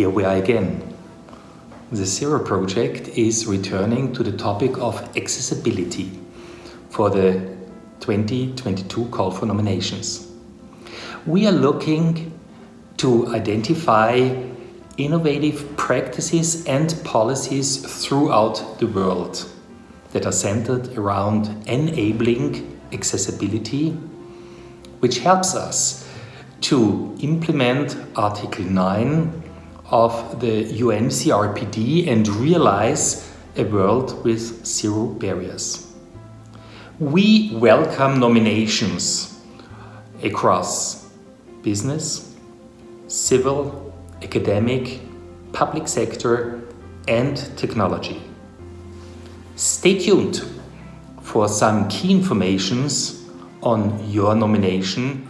here we are again. The Zero project is returning to the topic of accessibility for the 2022 call for nominations. We are looking to identify innovative practices and policies throughout the world that are centered around enabling accessibility, which helps us to implement Article 9 of the UN CRPD and realize a world with zero barriers. We welcome nominations across business, civil, academic, public sector and technology. Stay tuned for some key informations on your nomination.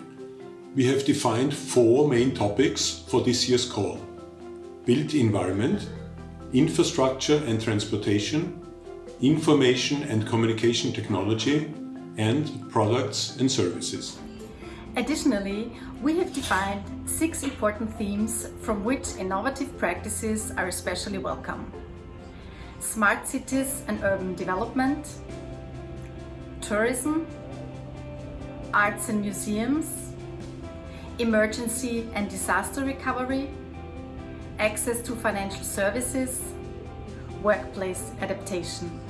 We have defined four main topics for this year's call. Built environment, infrastructure and transportation, information and communication technology, and products and services. Additionally, we have defined six important themes from which innovative practices are especially welcome. Smart cities and urban development, tourism, arts and museums, emergency and disaster recovery, access to financial services, workplace adaptation.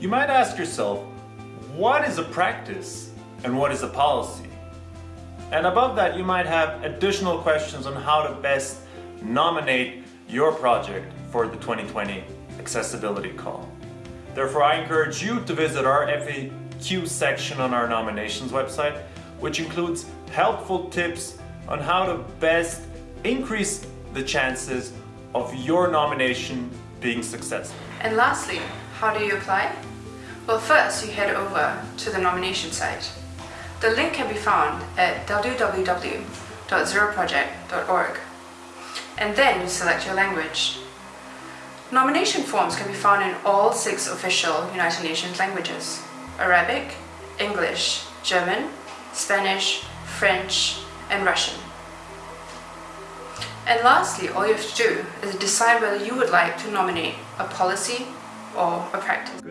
You might ask yourself, what is a practice and what is a policy? And above that, you might have additional questions on how to best nominate your project for the 2020 Accessibility Call. Therefore, I encourage you to visit our FAQ section on our nominations website, which includes helpful tips on how to best increase the chances of your nomination being successful. And lastly, how do you apply? Well, first you head over to the nomination site. The link can be found at www.zeroproject.org. And then you select your language. Nomination forms can be found in all six official United Nations languages. Arabic, English, German, Spanish, French and Russian. And lastly, all you have to do is decide whether you would like to nominate a policy or a practice.